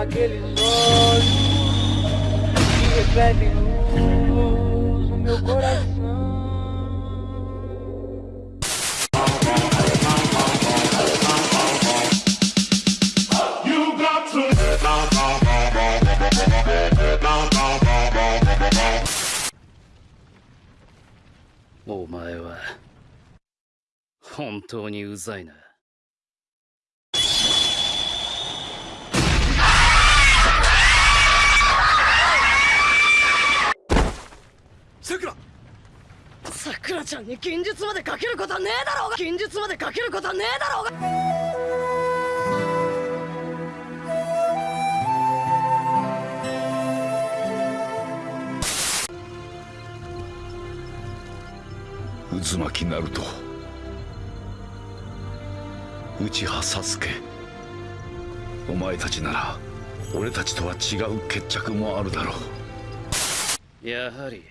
aqueles olhos que refletem luz no meu coração. You got to. お前は本当にうざいな ちゃんに近日までかけることはねえだろうが！近日までかけることはねえだろうが！渦巻きナルト内葉サスケお前たちなら俺たちとは違う決着もあるだろう。やはり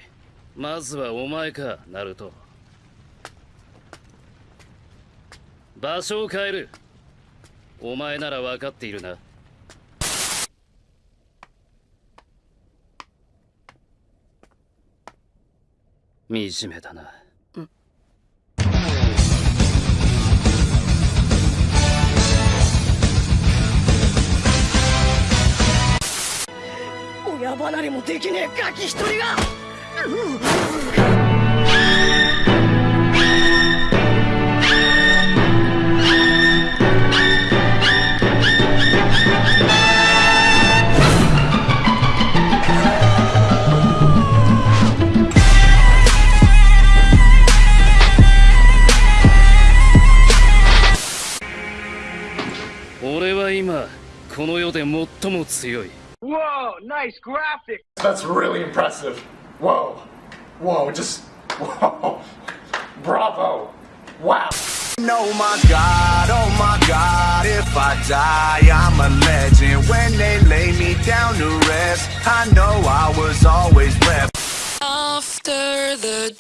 まずはお前かナルト場所を変える。お前なら分かっているな。惨めだな。親離れもできねえガキ一人が。今この世で最も強い Whoa, nice graphic. That's really impressive. Whoa. Whoa, just. Whoa. Bravo. Wow. Oh my god, oh my god, if I die, I'm a legend. When they lay me down to rest, I know I was always left. After the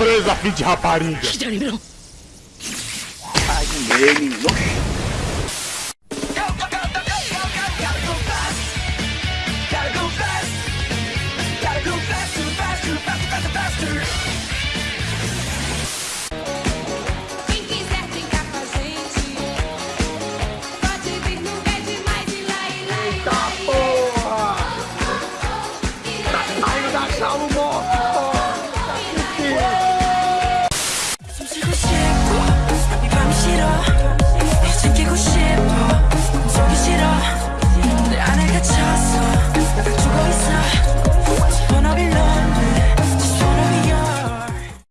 Presa, filho de rapariga! Ai, nele, Eita porra! Ainda salvo!